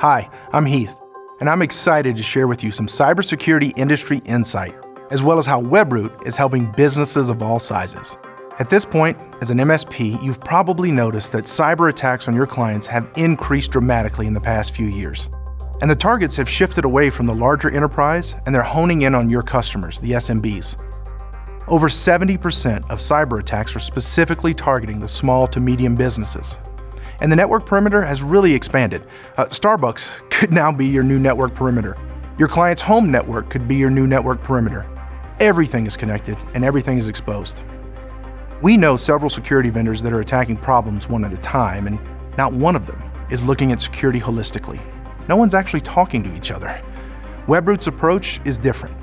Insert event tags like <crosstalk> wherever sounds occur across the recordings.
Hi, I'm Heath, and I'm excited to share with you some cybersecurity industry insight, as well as how Webroot is helping businesses of all sizes. At this point, as an MSP, you've probably noticed that cyber attacks on your clients have increased dramatically in the past few years. And the targets have shifted away from the larger enterprise and they're honing in on your customers, the SMBs. Over 70% of cyber attacks are specifically targeting the small to medium businesses. And the network perimeter has really expanded. Uh, Starbucks <laughs> could now be your new network perimeter. Your client's home network could be your new network perimeter. Everything is connected and everything is exposed. We know several security vendors that are attacking problems one at a time, and not one of them is looking at security holistically. No one's actually talking to each other. Webroot's approach is different.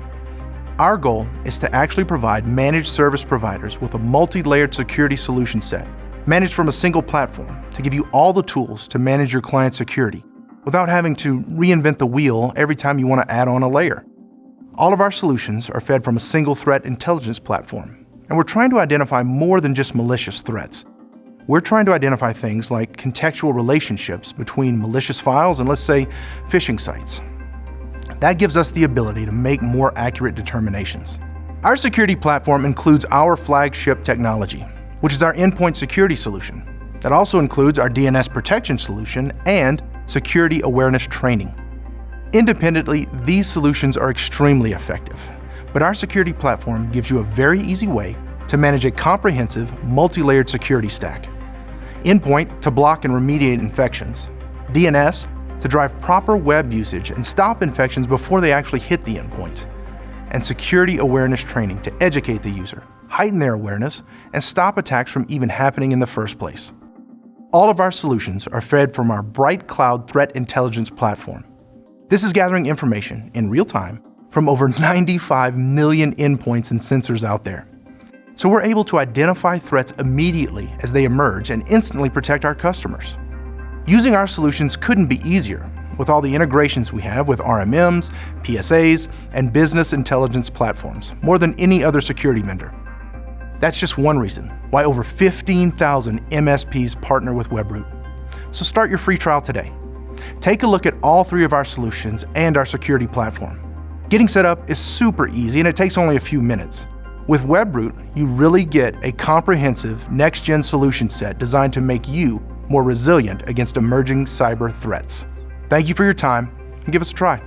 Our goal is to actually provide managed service providers with a multi-layered security solution set, managed from a single platform, to give you all the tools to manage your client security without having to reinvent the wheel every time you want to add on a layer. All of our solutions are fed from a single threat intelligence platform and we're trying to identify more than just malicious threats. We're trying to identify things like contextual relationships between malicious files and, let's say, phishing sites. That gives us the ability to make more accurate determinations. Our security platform includes our flagship technology, which is our endpoint security solution. That also includes our DNS protection solution and security awareness training. Independently, these solutions are extremely effective but our security platform gives you a very easy way to manage a comprehensive, multi-layered security stack. Endpoint to block and remediate infections. DNS to drive proper web usage and stop infections before they actually hit the endpoint. And security awareness training to educate the user, heighten their awareness, and stop attacks from even happening in the first place. All of our solutions are fed from our BrightCloud Threat Intelligence platform. This is gathering information in real time from over <laughs> 95 million endpoints and sensors out there. So we're able to identify threats immediately as they emerge and instantly protect our customers. Using our solutions couldn't be easier with all the integrations we have with RMMs, PSAs, and business intelligence platforms, more than any other security vendor. That's just one reason why over 15,000 MSPs partner with Webroot. So start your free trial today. Take a look at all three of our solutions and our security platform. Getting set up is super easy and it takes only a few minutes. With Webroot, you really get a comprehensive next-gen solution set designed to make you more resilient against emerging cyber threats. Thank you for your time and give us a try.